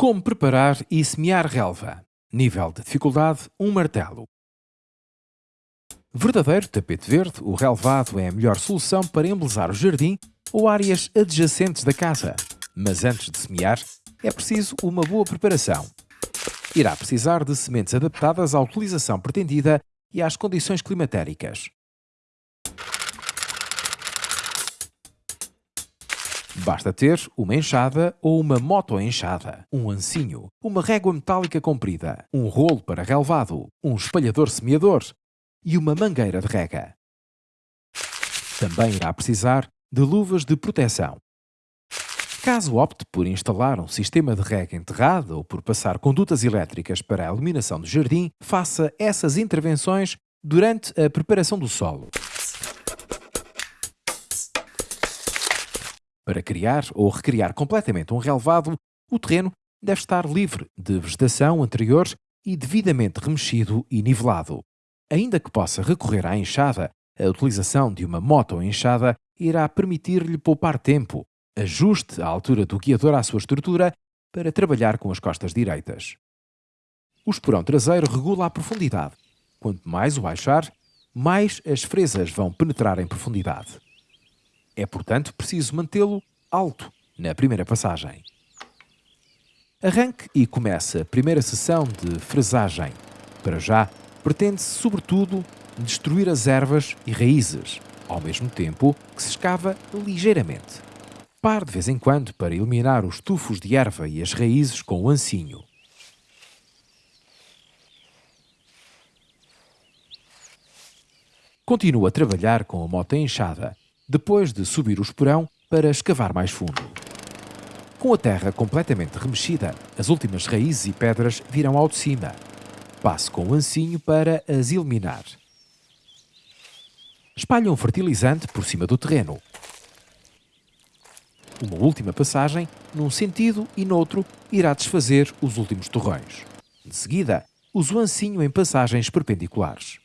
Como preparar e semear relva? Nível de dificuldade: um martelo. Verdadeiro tapete verde, o relvado é a melhor solução para embelezar o jardim ou áreas adjacentes da casa. Mas antes de semear, é preciso uma boa preparação. Irá precisar de sementes adaptadas à utilização pretendida e às condições climatéricas. Basta ter uma enxada ou uma moto-enxada, um ancinho, uma régua metálica comprida, um rolo para relvado, um espalhador semeador e uma mangueira de rega. Também irá precisar de luvas de proteção. Caso opte por instalar um sistema de rega enterrada ou por passar condutas elétricas para a iluminação do jardim, faça essas intervenções durante a preparação do solo. Para criar ou recriar completamente um relevado, o terreno deve estar livre de vegetação anterior e devidamente remexido e nivelado. Ainda que possa recorrer à enxada, a utilização de uma moto enxada irá permitir-lhe poupar tempo. Ajuste a altura do guiador à sua estrutura para trabalhar com as costas direitas. O esporão traseiro regula a profundidade. Quanto mais o baixar, mais as fresas vão penetrar em profundidade. É, portanto, preciso mantê-lo alto na primeira passagem. Arranque e comece a primeira sessão de fresagem. Para já, pretende-se, sobretudo, destruir as ervas e raízes, ao mesmo tempo que se escava ligeiramente. Pare de vez em quando para eliminar os tufos de erva e as raízes com o ancinho. Continua a trabalhar com a moto enxada, depois de subir o esporão para escavar mais fundo. Com a terra completamente remexida, as últimas raízes e pedras virão ao de cima. Passe com o ancinho para as eliminar. Espalhe um fertilizante por cima do terreno. Uma última passagem, num sentido e noutro, irá desfazer os últimos torrões. De seguida, use o ancinho em passagens perpendiculares.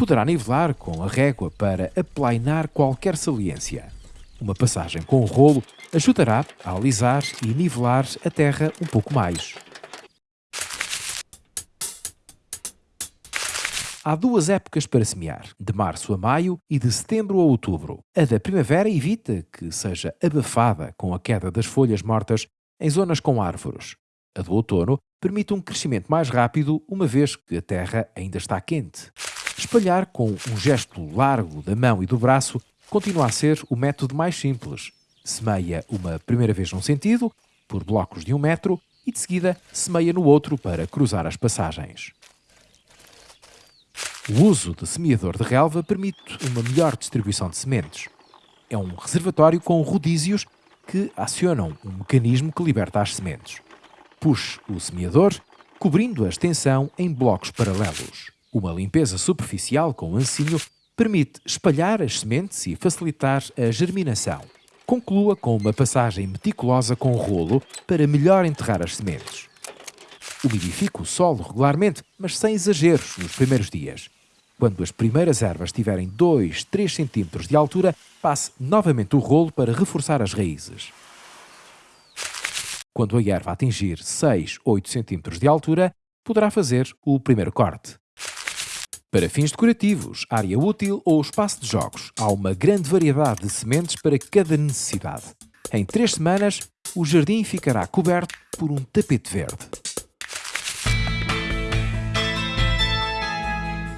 Poderá nivelar com a régua para aplainar qualquer saliência. Uma passagem com o rolo ajudará a alisar e nivelar a terra um pouco mais. Há duas épocas para semear, de março a maio e de setembro a outubro. A da primavera evita que seja abafada com a queda das folhas mortas em zonas com árvores. A do outono permite um crescimento mais rápido, uma vez que a terra ainda está quente. Espalhar com um gesto largo da mão e do braço continua a ser o método mais simples. Semeia uma primeira vez num sentido, por blocos de um metro, e de seguida semeia no outro para cruzar as passagens. O uso de semeador de relva permite uma melhor distribuição de sementes. É um reservatório com rodízios que acionam um mecanismo que liberta as sementes. Puxe o semeador, cobrindo a extensão em blocos paralelos. Uma limpeza superficial com ancinho permite espalhar as sementes e facilitar a germinação. Conclua com uma passagem meticulosa com rolo para melhor enterrar as sementes. Umidifique o solo regularmente, mas sem exageros nos primeiros dias. Quando as primeiras ervas tiverem 2, 3 cm de altura, passe novamente o rolo para reforçar as raízes. Quando a erva atingir 6, 8 cm de altura, poderá fazer o primeiro corte. Para fins decorativos, área útil ou espaço de jogos, há uma grande variedade de sementes para cada necessidade. Em três semanas, o jardim ficará coberto por um tapete verde.